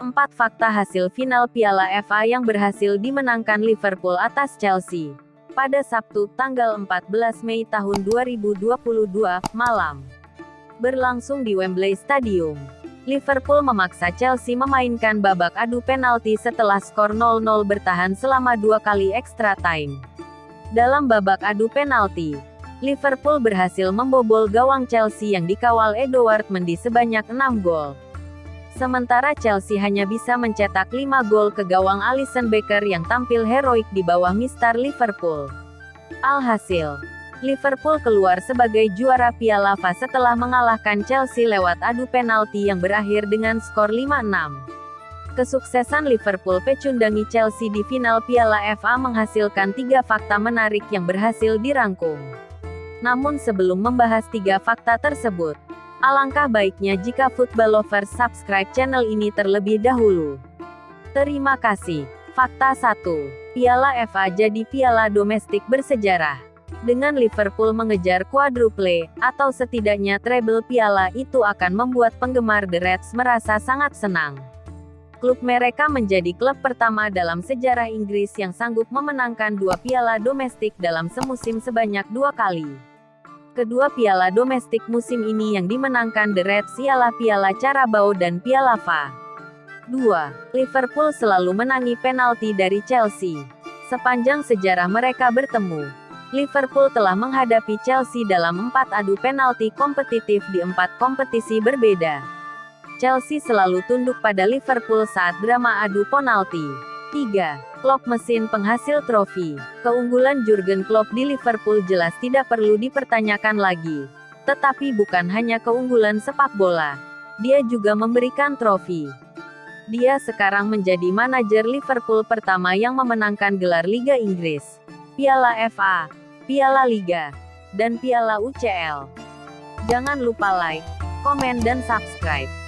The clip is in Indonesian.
4 fakta hasil final Piala FA yang berhasil dimenangkan Liverpool atas Chelsea. Pada Sabtu, tanggal 14 Mei tahun 2022, malam. Berlangsung di Wembley Stadium. Liverpool memaksa Chelsea memainkan babak adu penalti setelah skor 0-0 bertahan selama dua kali extra time. Dalam babak adu penalti, Liverpool berhasil membobol gawang Chelsea yang dikawal Edouard Mendy sebanyak 6 gol. Sementara Chelsea hanya bisa mencetak 5 gol ke gawang Alisson Becker yang tampil heroik di bawah Mister Liverpool. Alhasil, Liverpool keluar sebagai juara Piala FA setelah mengalahkan Chelsea lewat adu penalti yang berakhir dengan skor 5-6. Kesuksesan Liverpool pecundangi Chelsea di final Piala FA menghasilkan tiga fakta menarik yang berhasil dirangkum. Namun sebelum membahas tiga fakta tersebut, Alangkah baiknya jika football lovers subscribe channel ini terlebih dahulu. Terima kasih. Fakta 1. Piala FA jadi piala domestik bersejarah. Dengan Liverpool mengejar quadruple, atau setidaknya treble piala itu akan membuat penggemar The Reds merasa sangat senang. Klub mereka menjadi klub pertama dalam sejarah Inggris yang sanggup memenangkan dua piala domestik dalam semusim sebanyak dua kali. Kedua piala domestik musim ini yang dimenangkan The Reds ialah Piala Carabao dan Piala FA. 2. Liverpool selalu menangi penalti dari Chelsea. Sepanjang sejarah mereka bertemu, Liverpool telah menghadapi Chelsea dalam empat adu penalti kompetitif di empat kompetisi berbeda. Chelsea selalu tunduk pada Liverpool saat drama adu penalti. 3. Klopp mesin penghasil trofi. Keunggulan Jurgen Klopp di Liverpool jelas tidak perlu dipertanyakan lagi. Tetapi bukan hanya keunggulan sepak bola. Dia juga memberikan trofi. Dia sekarang menjadi manajer Liverpool pertama yang memenangkan gelar Liga Inggris, Piala FA, Piala Liga, dan Piala UCL. Jangan lupa like, komen dan subscribe.